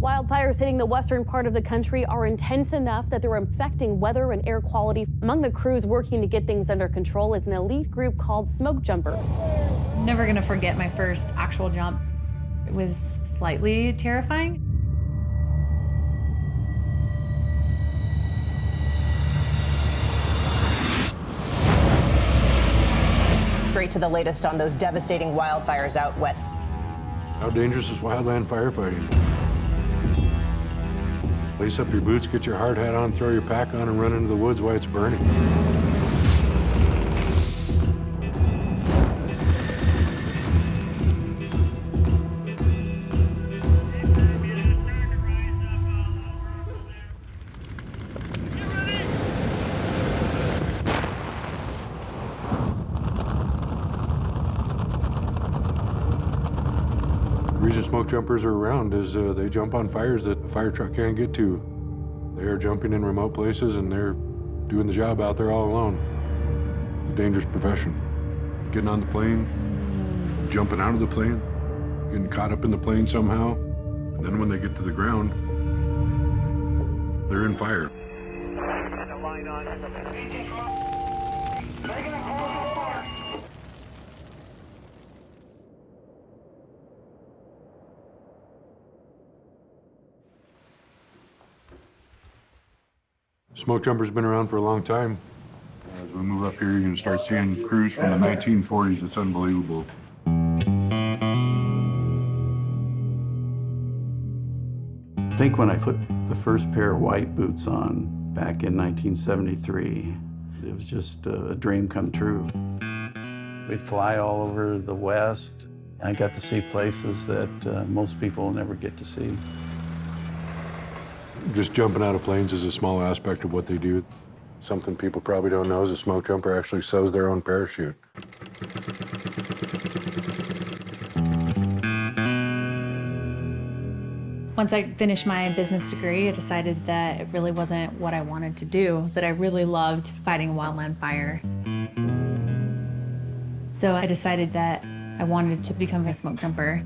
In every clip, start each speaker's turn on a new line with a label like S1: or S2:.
S1: Wildfires hitting the western part of the country are intense enough that they're affecting weather and air quality. Among the crews working to get things under control is an elite group called Smoke Jumpers.
S2: Never gonna forget my first actual jump. It was slightly terrifying.
S3: Straight to the latest on those devastating wildfires out west.
S4: How dangerous is wildland firefighting? Lace up your boots, get your hard hat on, throw your pack on, and run into the woods while it's burning. Smoke jumpers are around is uh, they jump on fires that a fire truck can't get to. They are jumping in remote places and they're doing the job out there all alone. It's a dangerous profession. Getting on the plane, jumping out of the plane, getting caught up in the plane somehow, and then when they get to the ground, they're in fire. Smoke jumper's been around for a long time. As we move up here, you're gonna start seeing crews from the 1940s. It's unbelievable.
S5: I think when I put the first pair of white boots on back in 1973, it was just a dream come true. We'd fly all over the West. I got to see places that uh, most people never get to see.
S4: Just jumping out of planes is a small aspect of what they do. Something people probably don't know is a smoke jumper actually sews their own parachute.
S2: Once I finished my business degree, I decided that it really wasn't what I wanted to do, that I really loved fighting wildland fire. So I decided that I wanted to become a smoke jumper.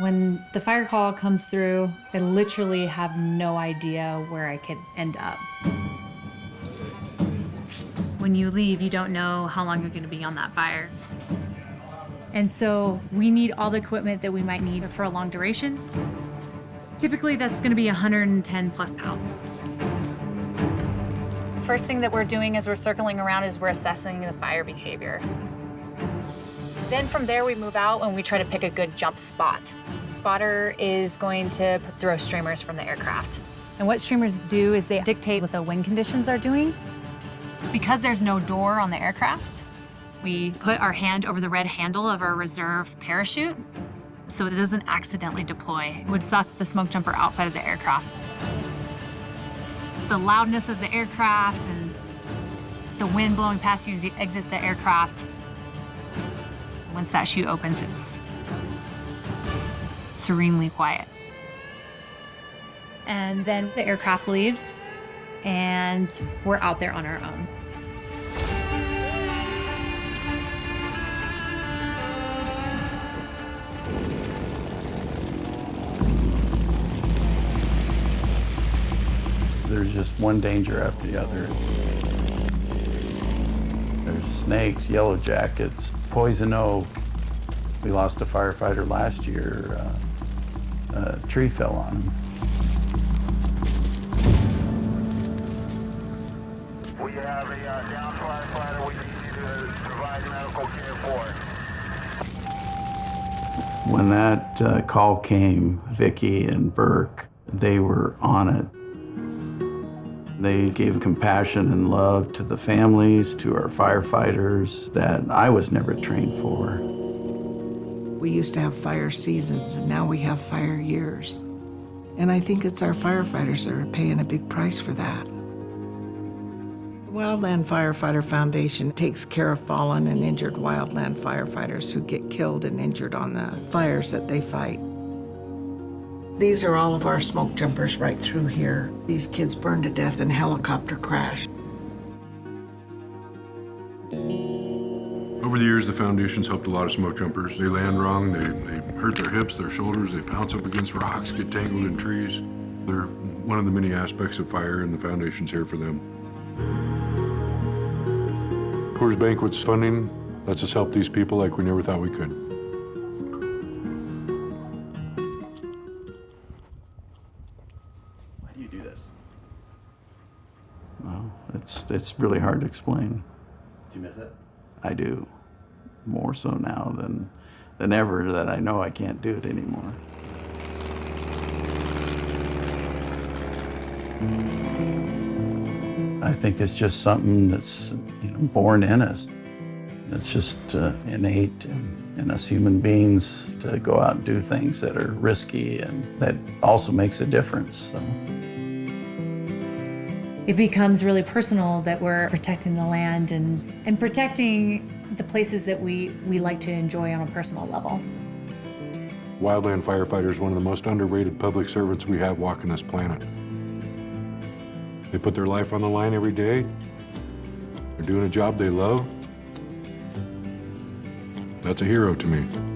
S2: When the fire call comes through, I literally have no idea where I could end up. When you leave, you don't know how long you're gonna be on that fire. And so we need all the equipment that we might need for a long duration. Typically, that's gonna be 110 plus pounds. First thing that we're doing as we're circling around is we're assessing the fire behavior. Then from there, we move out and we try to pick a good jump spot. Spotter is going to throw streamers from the aircraft. And what streamers do is they dictate what the wind conditions are doing. Because there's no door on the aircraft, we put our hand over the red handle of our reserve parachute so it doesn't accidentally deploy. It would suck the smoke jumper outside of the aircraft. The loudness of the aircraft and the wind blowing past you as you exit the aircraft. Once that chute opens, it's serenely quiet. And then the aircraft leaves and we're out there on our own.
S5: There's just one danger after the other. There's snakes, yellow jackets, poison oak. We lost a firefighter last year. Uh, a tree fell on him.
S6: We have a uh, down firefighter we need you to provide medical care for.
S5: When that uh, call came, Vicki and Burk, they were on it. They gave compassion and love to the families, to our firefighters that I was never trained for.
S7: We used to have fire seasons, and now we have fire years. And I think it's our firefighters that are paying a big price for that. The Wildland Firefighter Foundation takes care of fallen and injured wildland firefighters who get killed and injured on the fires that they fight. These are all of our smoke jumpers right through here. These kids burned to death in helicopter crash.
S4: Over the years, the foundation's helped a lot of smoke jumpers. They land wrong, they, they hurt their hips, their shoulders, they bounce up against rocks, get tangled in trees. They're one of the many aspects of fire, and the foundation's here for them. Coors Banquet's funding lets us help these people like we never thought we could.
S5: It's, it's really hard to explain.
S8: Do you miss it?
S5: I do. More so now than, than ever that I know I can't do it anymore. I think it's just something that's you know, born in us. It's just uh, innate in, in us human beings to go out and do things that are risky and that also makes a difference. So.
S2: It becomes really personal that we're protecting the land and, and protecting the places that we, we like to enjoy on a personal level.
S4: Wildland firefighter is one of the most underrated public servants we have walking this planet. They put their life on the line every day. They're doing a job they love. That's a hero to me.